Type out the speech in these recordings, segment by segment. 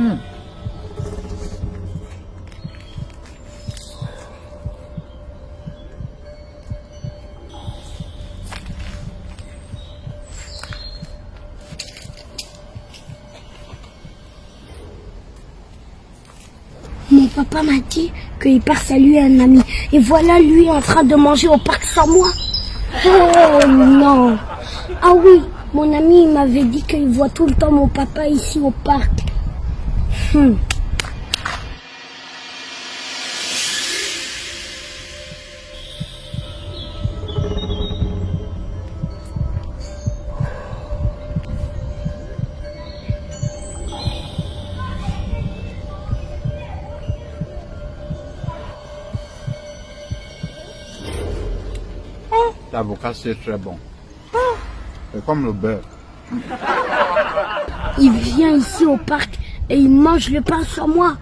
Hmm. Mon papa m'a dit qu'il part saluer un ami. Et voilà lui en train de manger au parc sans moi. Oh non. Ah oui, mon ami m'avait dit qu'il voit tout le temps mon papa ici au parc. Hmm. L'avocat, c'est très bon. C'est comme le beurre. Il vient ici au parc et il mange le pain sans moi.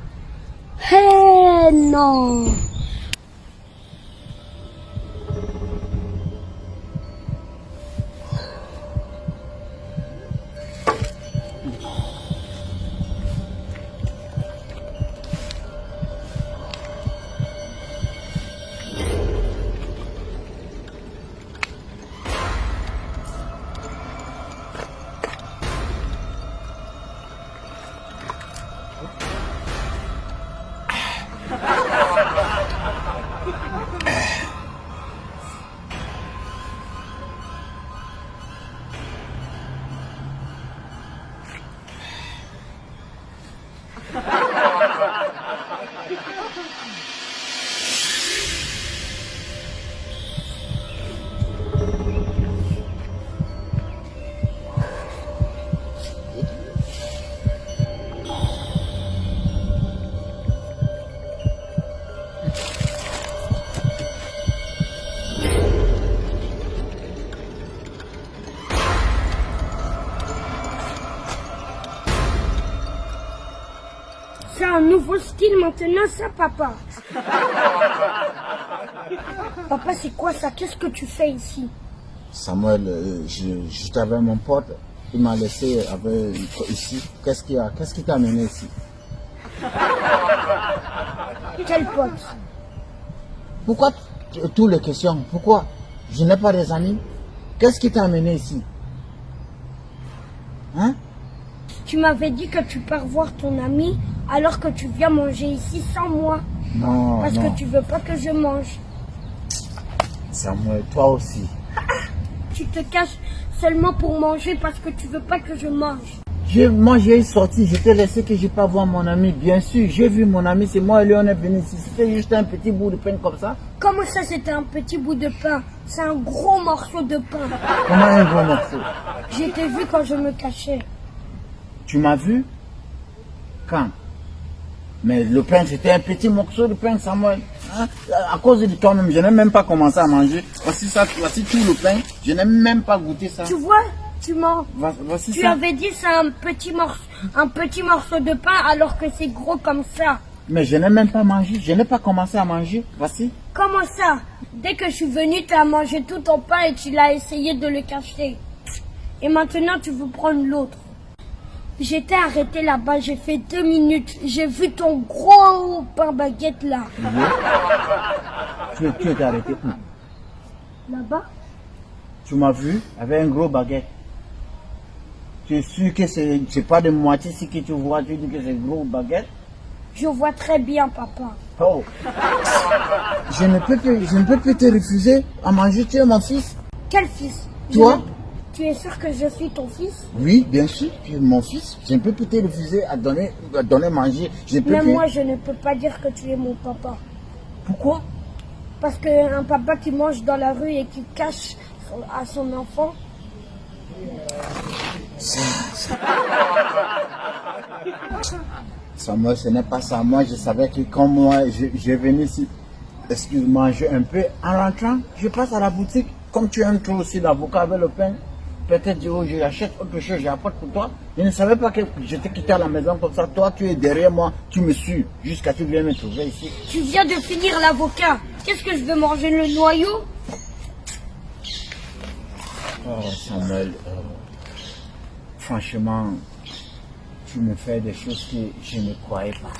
Eh non C'est un nouveau style maintenant ça papa. papa c'est quoi ça? Qu'est-ce que tu fais ici? Samuel, euh, je- j'étais avec mon pote. Il m'a laissé avec, ici. Qu'est-ce qui a, qu'est-ce qui t'a amené ici? Quel pote? Pourquoi t- toutes les questions? Pourquoi? Je n'ai pas des amis. Qu'est-ce qui t'a amené ici? Hein? Tu m'avais dit que tu pars voir ton ami alors que tu viens manger ici sans moi. Non, Parce non. que tu veux pas que je mange. Samuel, toi aussi. Tu te caches seulement pour manger parce que tu veux pas que je mange. Je, moi, j'ai sorti, je t'ai laissé que je pas voir mon ami. Bien sûr, j'ai vu mon ami, c'est moi et lui, on est venu ici. C'était juste un petit bout de pain comme ça. Comment ça c'était un petit bout de pain? C'est un gros morceau de pain. Comment un gros morceau? Été vu quand je me cachais. Tu m'as vu? Quand? Mais le pain, c'était un petit morceau de pain, Samuel. Hein? À cause de toi-même, je n'ai même pas commencé à manger. Voici ça, voici tout le pain. Je n'ai même pas goûté ça. Tu vois Tu mens. Voici Tu ça. avais dit c'est un petit morceau, un petit morceau de pain alors que c'est gros comme ça. Mais je n'ai même pas mangé. Je n'ai pas commencé à manger. Voici. Comment ça? Dès que je suis venue, tu as mangé tout ton pain et tu l'as essayé de le cacher. Et maintenant, tu veux prendre l'autre. J'étais arrêté là-bas, j'ai fait deux minutes. J'ai vu ton gros pain baguette là. Tu, tu étais arrêté où? Là-bas Tu m'as vu avec un gros baguette. Tu es sûr que c'est pas de moitié si que tu vois, tu dis que c'est gros baguette? Je vois très bien, papa. Oh je ne, peux plus, je ne peux plus te refuser à manger, tu es mon fils. Quel fils? Toi? Tu es sûr que je suis ton fils? Oui, bien sûr, tu es mon fils. Je ne peux plus te refuser à donner, à donner manger. Je ne peux Mais moi, je ne peux pas dire que tu es mon papa. Pourquoi? Parce qu'un papa qui mange dans la rue et qui cache son- à son enfant, Ça, ça. Samuel, ce n'est pas ça. Moi, je savais que quand moi, je, je venais ici, excuse-moi, un peu, en rentrant, je passe à la boutique. Comme tu aimes toi aussi l'avocat avec le pain, peut-être je, je achète autre chose, j'apporte pour toi. Je ne savais pas que je t'ai quitté à la maison comme ça. Toi, tu es derrière moi, tu me suis jusqu'à ce que tu viennes me trouver ici. tu viens de finir l'avocat. Qu'est-ce que je veux manger le noyau? Oh, Samuel, euh, franchement, tu me fais des choses que je ne croyais pas.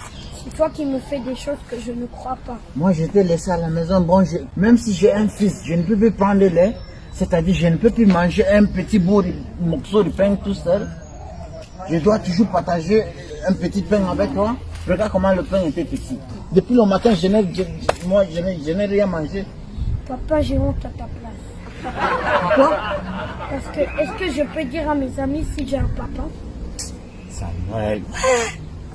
C'est toi qui me fais des choses que je ne crois pas. Moi, je t'ai laissé à la maison. Bon, je- même si j'ai un fils, je ne peux plus prendre le lait. C'est-à-dire, je ne peux plus manger un petit bout de morceau de pain tout seul. Je dois toujours partager un petit pain avec toi. Regarde comment le pain était petit. Depuis le matin, je n'ai, moi, je n'ai, rien mangé. Papa, j'ai honte à ta place. Pourquoi Parce que, est-ce que je peux dire à mes amis si j'ai un papa? Samuel.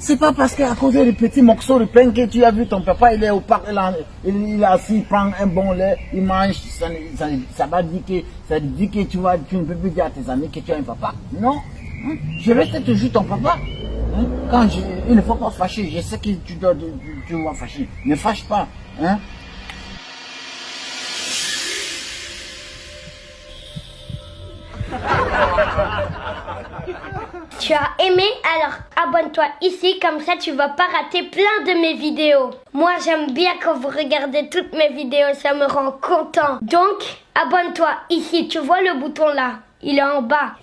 C'est pas parce qu'à cause des petits morceaux de pain que tu as vu ton papa, il est au parc, il, est assis, il prend un bon lait, il mange, ça, va dire que, ça dit que tu, vas, tu ne peux plus dire à tes amis que tu as un papa. Non. Hein? Je reste toujours ton papa. Hein? Quand je, il ne faut pas fâcher, je sais que tu dois, tu, fâcher. Ne fâche pas. Hein? Tu as aimé Alors abonne-toi ici, comme ça tu vas pas rater plein de mes vidéos. Moi j'aime bien quand vous regardez toutes mes vidéos, ça me rend content. Donc abonne-toi ici, tu vois le bouton là, il est en bas.